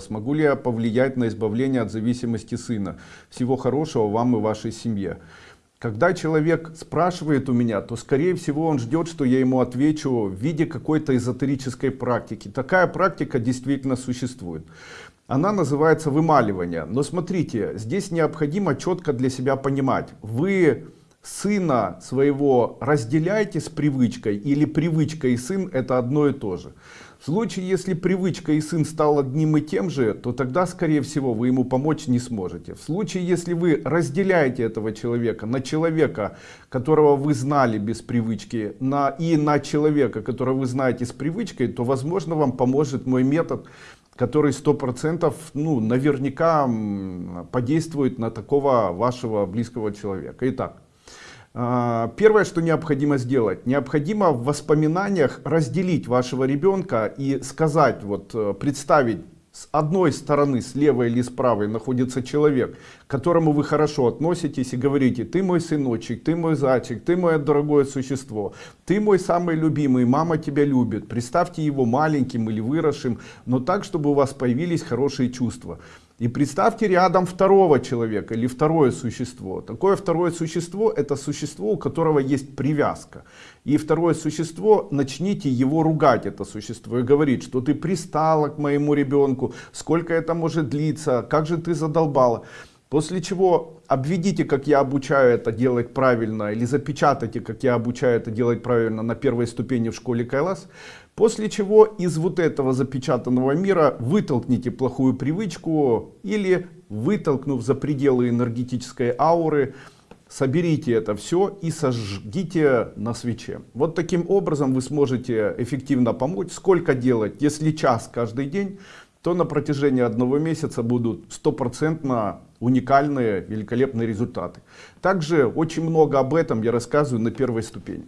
Смогу ли я повлиять на избавление от зависимости сына? Всего хорошего вам и вашей семье. Когда человек спрашивает у меня, то скорее всего он ждет, что я ему отвечу в виде какой-то эзотерической практики. Такая практика действительно существует. Она называется вымаливание. Но смотрите, здесь необходимо четко для себя понимать. Вы сына своего разделяете с привычкой или привычка и сын это одно и то же. В случае, если привычка и сын стал одним и тем же, то тогда, скорее всего, вы ему помочь не сможете. В случае, если вы разделяете этого человека на человека, которого вы знали без привычки, на, и на человека, которого вы знаете с привычкой, то, возможно, вам поможет мой метод, который сто процентов, ну, наверняка подействует на такого вашего близкого человека. Итак, первое, что необходимо сделать, необходимо в воспоминаниях разделить вашего ребенка и сказать, вот э, представить, с одной стороны, с левой или с правой находится человек, к которому вы хорошо относитесь и говорите, ты мой сыночек, ты мой зайчик, ты мое дорогое существо, ты мой самый любимый, мама тебя любит. Представьте его маленьким или выросшим, но так, чтобы у вас появились хорошие чувства. И представьте рядом второго человека или второе существо. Такое второе существо это существо, у которого есть привязка. И второе существо, начните его ругать, это существо, и говорить, что ты пристала к моему ребенку, сколько это может длиться, как же ты задолбала. После чего обведите, как я обучаю это делать правильно, или запечатайте, как я обучаю это делать правильно на первой ступени в школе Кайлас. После чего из вот этого запечатанного мира вытолкните плохую привычку или вытолкнув за пределы энергетической ауры, соберите это все и сожгите на свече. Вот таким образом вы сможете эффективно помочь. Сколько делать? Если час каждый день, то на протяжении одного месяца будут стопроцентно уникальные, великолепные результаты. Также очень много об этом я рассказываю на первой ступени.